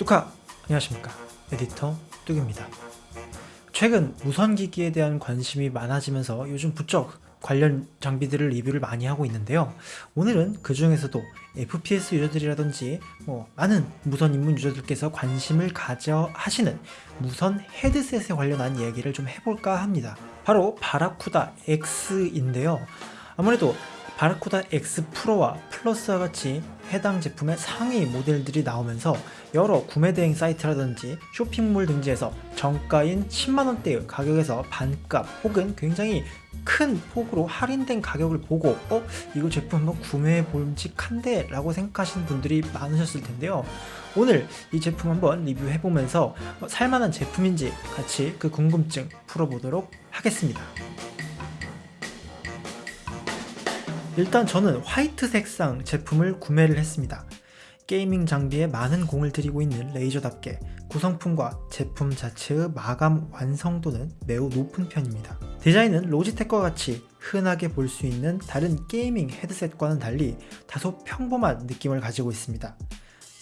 뚜카! 안녕하십니까. 에디터 뚝입니다. 최근 무선기기에 대한 관심이 많아지면서 요즘 부쩍 관련 장비들을 리뷰를 많이 하고 있는데요. 오늘은 그 중에서도 FPS 유저들이라든지 뭐 많은 무선 입문 유저들께서 관심을 가져 하시는 무선 헤드셋에 관련한 얘기를 좀 해볼까 합니다. 바로 Barracuda X인데요. 아무래도 바라쿠다 X 프로와 플러스와 같이 해당 제품의 상위 모델들이 나오면서 여러 구매 대행 사이트라든지 쇼핑몰 등지에서 정가인 10만원대의 가격에서 반값 혹은 굉장히 큰 폭으로 할인된 가격을 보고 어? 이거 제품 한번 구매해 볼직한데 라고 생각하시는 분들이 많으셨을 텐데요 오늘 이 제품 한번 리뷰해보면서 어, 살만한 제품인지 같이 그 궁금증 풀어보도록 하겠습니다 일단 저는 화이트 색상 제품을 구매를 했습니다. gaming 장비에 많은 공을 들이고 있는 Razer답게 구성품과 제품 자체의 마감 완성도는 매우 높은 편입니다. 디자인은 Logitech과 같이 흔하게 볼 수 있는 다른 gaming 헤드셋과는 달리 다소 평범한 느낌을 가지고 있습니다.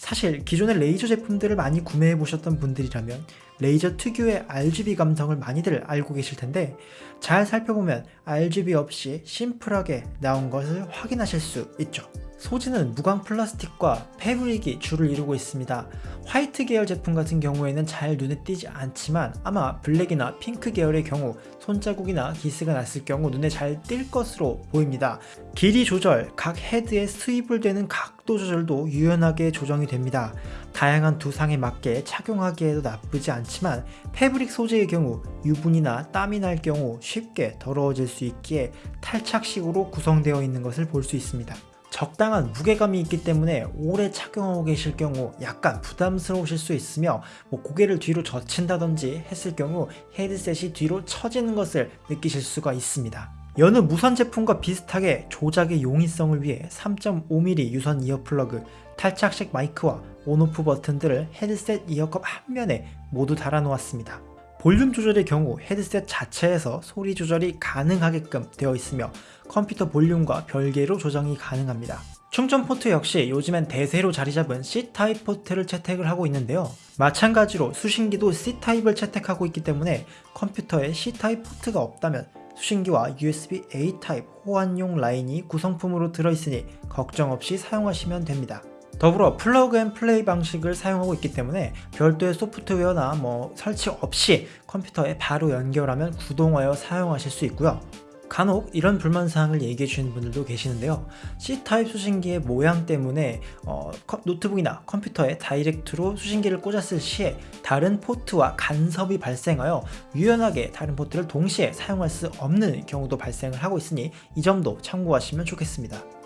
사실 기존의 Razer 제품들을 많이 구매해 보셨던 분들이라면 Razer 특유의 RGB 감성을 많이들 알고 계실 텐데 잘 살펴보면 RGB 없이 심플하게 나온 것을 확인하실 수 있죠. 소재는 무광 플라스틱과 fabric이 주를 이루고 있습니다. 화이트 계열 제품 같은 경우에는 잘 눈에 띄지 않지만 아마 블랙이나 핑크 계열의 경우 손자국이나 기스가 났을 경우 눈에 잘 띌 것으로 보입니다. 길이 조절, 각 헤드에 swivel 되는 각도 조절도 유연하게 조정이 됩니다. 다양한 두상에 맞게 착용하기에도 나쁘지 않지만 패브릭 소재의 경우 유분이나 땀이 날 경우 쉽게 더러워질 수 있기에 탈착식으로 구성되어 있는 것을 볼 수 있습니다. 적당한 무게감이 있기 때문에 오래 착용하고 계실 경우 약간 부담스러우실 수 있으며 뭐 고개를 뒤로 젖힌다든지 했을 경우 헤드셋이 뒤로 처지는 것을 느끼실 수가 있습니다. 여느 무선 제품과 비슷하게 조작의 용이성을 위해 3.5mm 유선 이어플러그, 탈착식 마이크와 온오프 버튼들을 헤드셋 이어컵 한 면에 모두 달아 놓았습니다. 볼륨 조절의 경우 헤드셋 자체에서 소리 조절이 가능하게끔 되어 있으며 컴퓨터 볼륨과 별개로 조정이 가능합니다. 충전 포트 역시 요즘엔 대세로 자리잡은 C타입 포트를 채택을 하고 있는데요. 마찬가지로 수신기도 C타입을 채택하고 있기 때문에 컴퓨터에 C타입 포트가 없다면 수신기와 USB-A 타입 호환용 라인이 구성품으로 들어있으니 걱정 없이 사용하시면 됩니다. 더불어 plug and play 방식을 사용하고 있기 때문에 별도의 소프트웨어나 뭐 설치 없이 컴퓨터에 바로 연결하면 구동하여 사용하실 수 있고요. 간혹 이런 불만사항을 얘기해 주시는 분들도 계시는데요. C타입 수신기의 모양 때문에 어, 노트북이나 컴퓨터에 direct로 수신기를 꽂았을 시에 다른 포트와 간섭이 발생하여 유연하게 다른 포트를 동시에 사용할 수 없는 경우도 발생을 하고 있으니 이 점도 참고하시면 좋겠습니다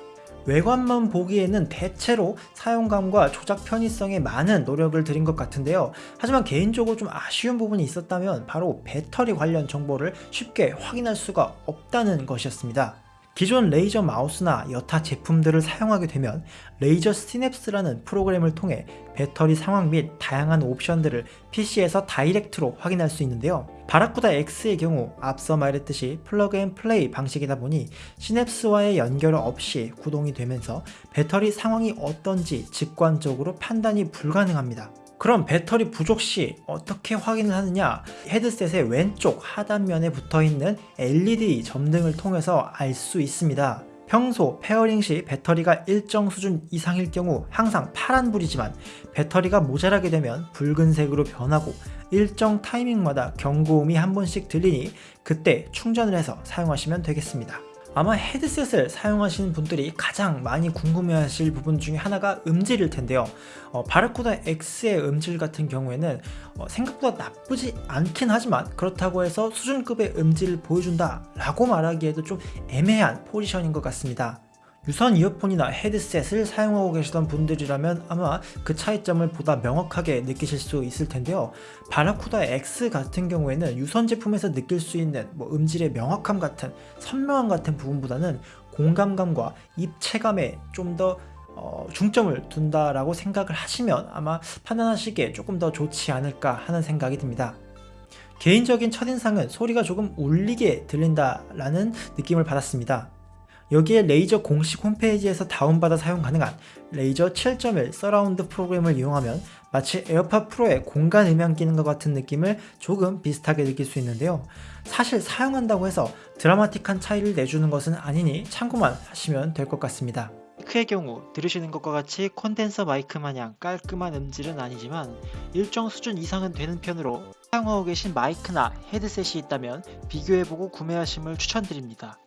외관만 보기에는 대체로 사용감과 조작 편의성에 많은 노력을 들인 것 같은데요. 하지만 개인적으로 좀 아쉬운 부분이 있었다면 바로 배터리 관련 정보를 쉽게 확인할 수가 없다는 것이었습니다 기존 Razer 마우스나 여타 제품들을 사용하게 되면 Razer Synapse라는 프로그램을 통해 배터리 상황 및 다양한 옵션들을 PC에서 direct로 확인할 수 있는데요. Barracuda X의 경우 앞서 말했듯이 plug and play 방식이다 보니 Synapse와의 연결 없이 구동이 되면서 배터리 상황이 어떤지 직관적으로 판단이 불가능합니다. 그럼 배터리 부족 시 어떻게 확인을 하느냐? 헤드셋의 왼쪽 하단면에 붙어있는 LED 점등을 통해서 알 수 있습니다. 평소 pairing 시 배터리가 일정 수준 이상일 경우 항상 파란불이지만 배터리가 모자라게 되면 붉은색으로 변하고 일정 타이밍마다 경고음이 한 번씩 들리니 그때 충전을 해서 사용하시면 되겠습니다 아마 헤드셋을 사용하시는 분들이 가장 많이 궁금해하실 부분 중에 하나가 음질일 텐데요. 어, 바르코다 X의 음질 같은 경우에는 어, 생각보다 나쁘지 않긴 하지만 그렇다고 해서 수준급의 음질을 보여준다 라고 말하기에도 좀 애매한 포지션인 것 같습니다 유선 이어폰이나 헤드셋을 사용하고 계시던 분들이라면 아마 그 차이점을 보다 명확하게 느끼실 수 있을 텐데요 바라쿠다 X 같은 경우에는 유선 제품에서 느낄 수 있는 뭐 음질의 명확함 같은 선명함 같은 부분보다는 공감감과 입체감에 좀더 어, 중점을 둔다라고 생각을 하시면 아마 판단하시기에 조금 더 좋지 않을까 하는 생각이 듭니다. 개인적인 첫인상은 소리가 조금 울리게 들린다라는 느낌을 받았습니다. 여기에 Razer 공식 홈페이지에서 다운받아 사용 가능한 Razer 7.1 서라운드 프로그램을 이용하면 마치 AirPod Pro의 공간 음향 기능과 같은 느낌을 조금 비슷하게 느낄 수 있는데요. 사실 사용한다고 해서 드라마틱한 차이를 내주는 것은 아니니 참고만 하시면 될 것 같습니다. 마이크의 경우 들으시는 것과 같이 콘덴서 마이크 마냥 깔끔한 음질은 아니지만 일정 수준 이상은 되는 편으로 사용하고 계신 마이크나 헤드셋이 있다면 비교해보고 구매하심을 추천드립니다.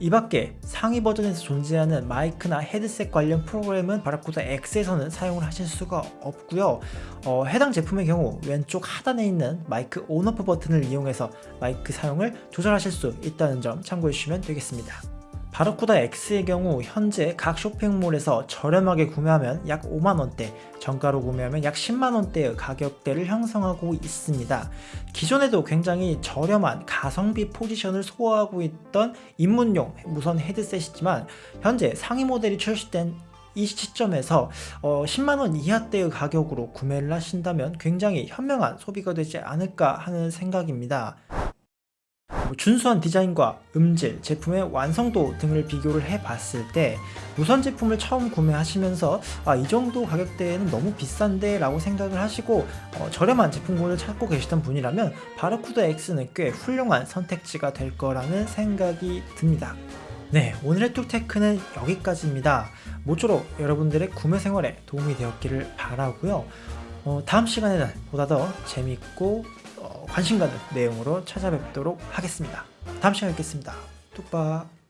이 밖에 상위 버전에서 존재하는 마이크나 헤드셋 관련 프로그램은 바라쿠다 X에서는 사용을 하실 수가 없고요. 어, 해당 제품의 경우 왼쪽 하단에 있는 마이크 온오프 버튼을 이용해서 마이크 사용을 조절하실 수 있다는 점 참고해 주시면 되겠습니다 바라쿠다 X의 경우 현재 각 쇼핑몰에서 저렴하게 구매하면 약 5만원대, 정가로 구매하면 약 10만원대의 가격대를 형성하고 있습니다. 기존에도 굉장히 저렴한 가성비 포지션을 소화하고 있던 입문용 무선 헤드셋이지만 현재 상위 모델이 출시된 이 시점에서 어, 10만원 이하대의 가격으로 구매를 하신다면 굉장히 현명한 소비가 되지 않을까 하는 생각입니다. 뭐 준수한 디자인과 음질, 제품의 완성도 등을 비교를 해봤을 때 무선 제품을 처음 구매하시면서 아, 이 정도 가격대에는 너무 비싼데 라고 생각을 하시고 어, 저렴한 제품군을 찾고 계시던 분이라면 바르쿠다 X는 꽤 훌륭한 선택지가 될 거라는 생각이 듭니다. 네, 오늘의 뚝테크는 여기까지입니다. 모쪼록 여러분들의 구매 생활에 도움이 되었기를 바라고요. 어, 다음 시간에는 보다 더 재밌고 어, 관심 가는 내용으로 찾아뵙도록 하겠습니다. 다음 시간에 뵙겠습니다. 뚝박